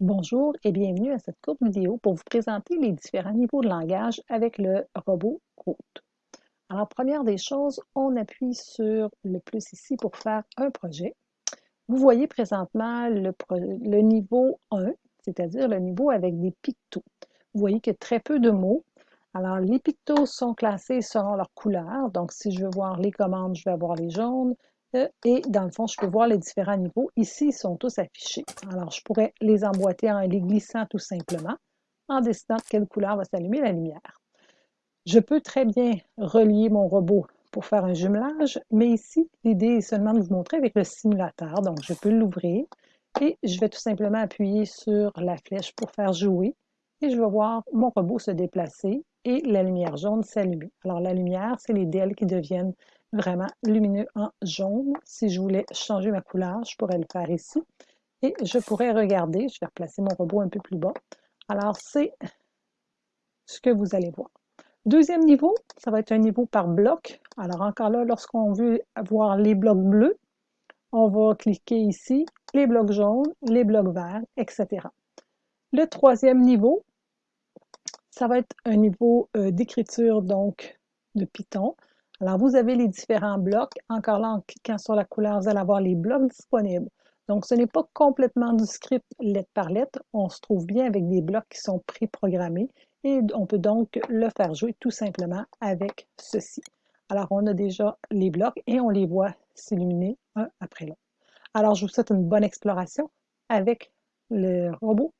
Bonjour et bienvenue à cette courte vidéo pour vous présenter les différents niveaux de langage avec le robot Root. Alors, première des choses, on appuie sur le plus ici pour faire un projet. Vous voyez présentement le, niveau 1, c'est-à-dire le niveau avec des pictos. Vous voyez a très peu de mots. Alors, les pictos sont classés selon leur couleur. Donc, si je veux voir les commandes, je vais avoir les jaunes. Euh, et dans le fond, je peux voir les différents niveaux. Ici, ils sont tous affichés. Alors, je pourrais les emboîter en les glissant tout simplement, en décidant quelle couleur va s'allumer la lumière. Je peux très bien relier mon robot pour faire un jumelage, mais ici, l'idée est seulement de vous montrer avec le simulateur. Donc, je peux l'ouvrir et je vais tout simplement appuyer sur la flèche pour faire jouer et je vais voir mon robot se déplacer et la lumière jaune s'allumer. Alors, la lumière, c'est les DL qui deviennent vraiment lumineux en jaune. Si je voulais changer ma couleur, je pourrais le faire ici. Et je pourrais regarder, je vais replacer mon robot un peu plus bas. Alors, c'est ce que vous allez voir. Deuxième niveau, ça va être un niveau par bloc. Alors encore là, lorsqu'on veut voir les blocs bleus, on va cliquer ici, les blocs jaunes, les blocs verts, etc. Le troisième niveau, ça va être un niveau euh, d'écriture donc de Python. Alors, vous avez les différents blocs. Encore là, en cliquant sur la couleur, vous allez avoir les blocs disponibles. Donc, ce n'est pas complètement du script lettre par lettre. On se trouve bien avec des blocs qui sont préprogrammés et on peut donc le faire jouer tout simplement avec ceci. Alors, on a déjà les blocs et on les voit s'illuminer un après l'autre. Alors, je vous souhaite une bonne exploration avec le robot.